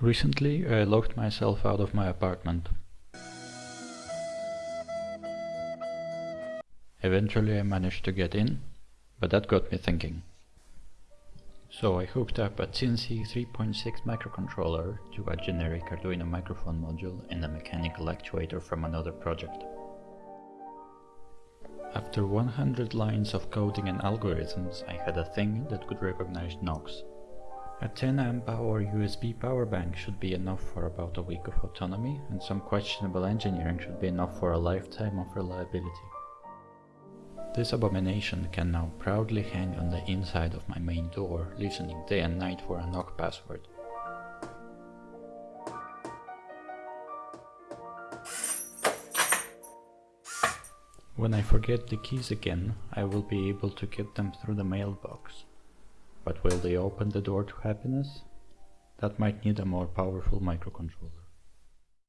Recently I locked myself out of my apartment. Eventually I managed to get in, but that got me thinking. So I hooked up a Teensy 3.6 microcontroller to a generic Arduino microphone module and a mechanical actuator from another project. After 100 lines of coding and algorithms, I had a thing that could recognize knocks. A 10 amp hour USB power bank should be enough for about a week of autonomy, and some questionable engineering should be enough for a lifetime of reliability. This abomination can now proudly hang on the inside of my main door, listening day and night for a knock password. When I forget the keys again, I will be able to get them through the mailbox. But will they open the door to happiness? That might need a more powerful microcontroller.